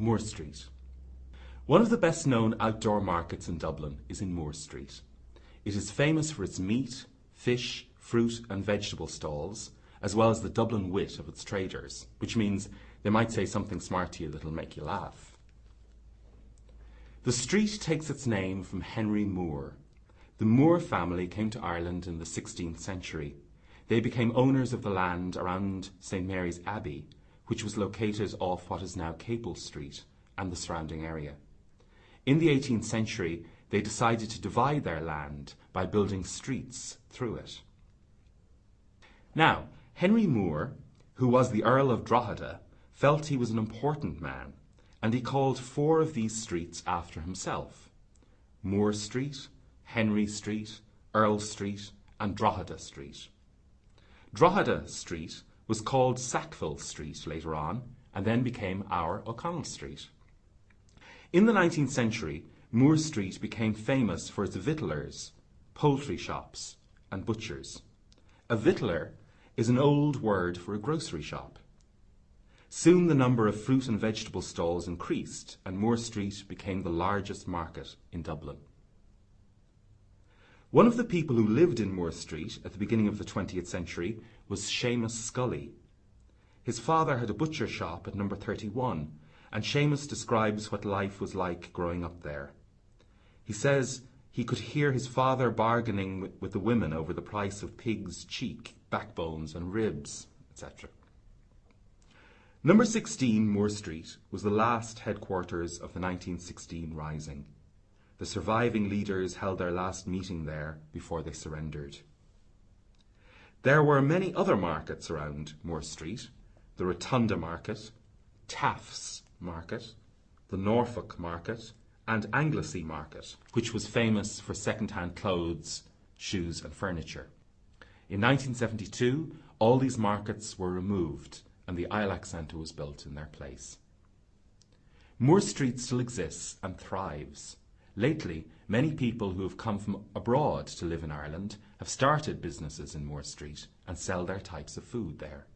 Moore Street. One of the best known outdoor markets in Dublin is in Moore Street. It is famous for its meat, fish, fruit and vegetable stalls, as well as the Dublin wit of its traders, which means they might say something smart to you that'll make you laugh. The street takes its name from Henry Moore. The Moore family came to Ireland in the 16th century. They became owners of the land around St Mary's Abbey, which was located off what is now Capel Street and the surrounding area. In the 18th century, they decided to divide their land by building streets through it. Now, Henry Moore, who was the Earl of Drogheda, felt he was an important man, and he called four of these streets after himself Moore Street, Henry Street, Earl Street, and Drogheda Street. Drogheda Street was called Sackville Street later on, and then became our O'Connell Street. In the 19th century, Moore Street became famous for its victuallers, poultry shops, and butchers. A victualler is an old word for a grocery shop. Soon the number of fruit and vegetable stalls increased, and Moore Street became the largest market in Dublin. One of the people who lived in Moore Street at the beginning of the 20th century was Seamus Scully. His father had a butcher shop at number 31, and Seamus describes what life was like growing up there. He says he could hear his father bargaining with the women over the price of pigs' cheek, backbones, and ribs, etc. Number 16 Moore Street was the last headquarters of the 1916 Rising. The surviving leaders held their last meeting there before they surrendered. There were many other markets around Moore Street the Rotunda Market, Taff's Market, the Norfolk Market, and Anglesey Market, which was famous for second hand clothes, shoes, and furniture. In 1972, all these markets were removed and the ILAC Centre was built in their place. Moore Street still exists and thrives. Lately, many people who have come from abroad to live in Ireland have started businesses in Moore Street and sell their types of food there.